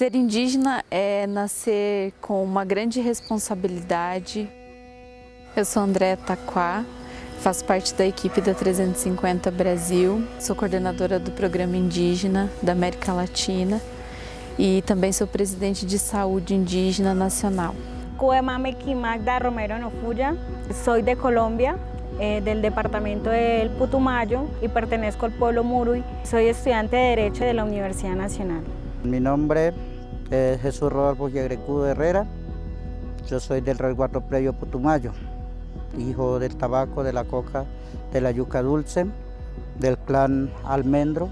Ser indígena é nascer com uma grande responsabilidade. Eu sou Andréa Taquá, faço parte da equipe da 350 Brasil, sou coordenadora do Programa Indígena da América Latina e também sou presidente de Saúde Indígena Nacional. Magda Romero Nofuya, soy de Colombia, eh, del departamento del Putumayo y pertenezco al pueblo Murui. Soy estudiante de Derecho de la Universidad Nacional. Mi nombre es Jesús Rodolfo Yagrecudo Herrera. Yo soy del resguardo previo Putumayo, hijo del tabaco, de la coca, de la yuca dulce, del clã Almendro.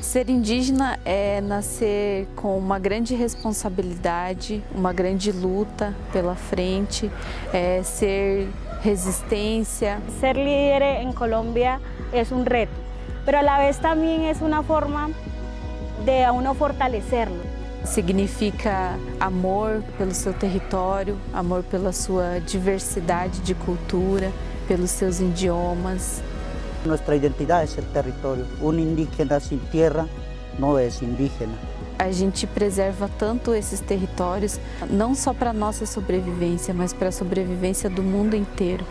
Ser indígena é nascer com uma grande responsabilidade, uma grande luta pela frente, é ser resistência. Ser líder en Colombia es un reto, pero a la vez también es una forma de a uno fortalecerlo. Significa amor pelo seu território, amor pela sua diversidade de cultura, pelos seus idiomas. Nuestra identidad es el territorio. Un indígena sin tierra no es indígena. A gente preserva tanto esses territórios, não só para a nossa sobrevivência, mas para a sobrevivência do mundo inteiro.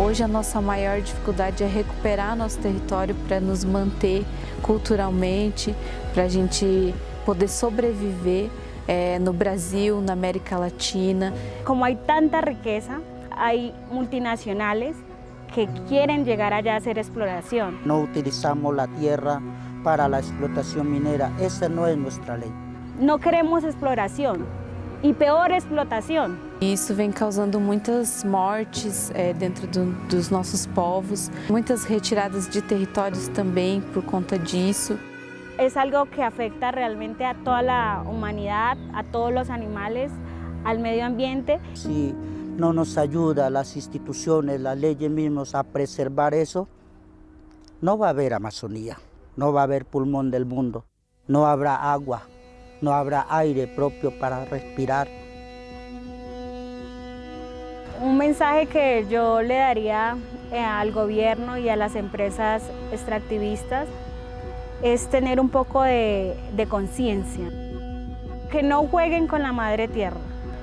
Hoje a nossa maior dificuldade é recuperar nosso território para nos manter culturalmente, para a gente poder sobreviver é, no Brasil, na América Latina. Como há tanta riqueza, há multinacionais que quieren llegar allá a hacer exploración. No utilizamos la tierra para la explotación minera, esa no es nuestra ley. No queremos exploración y peor explotación. Isso vem causando muitas mortes é, dentro do, dos nossos povos, muitas retiradas de territórios também por conta disso. Es algo que afecta realmente a toda la humanidad, a todos los animales, al medio ambiente. Si no nos ayuda las instituciones, las leyes mismas a preservar eso, no va a haber Amazonía, no va a haber pulmón del mundo, no habrá agua, no habrá aire propio para respirar. Un mensaje que yo le daría eh, al gobierno y a las empresas extractivistas es tener un poco de, de conciencia. Que no jueguen con la madre tierra,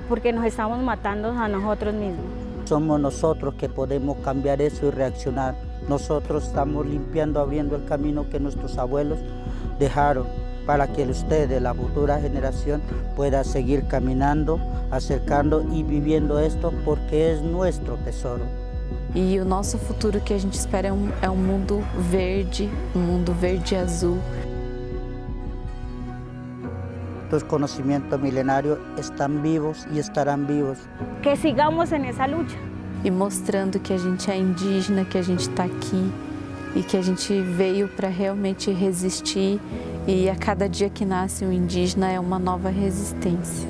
porque nos estamos matando a nosotros mismos. Somos nosotros que podemos cambiar eso y reaccionar. Nosotros estamos limpiando, abriendo el camino que nuestros abuelos dejaron para que ustedes, la futura generación, pueda seguir caminando, acercando y viviendo esto porque es nuestro tesoro. E o nosso futuro que a gente espera é um, é um mundo verde, um mundo verde e azul. Los conocimientos milenarios están vivos y estarán vivos. Que sigamos en esa lucha. E mostrando que a gente é indígena, que a gente está aqui e que a gente veio para realmente resistir e a cada dia que nasce um indígena é uma nova resistência.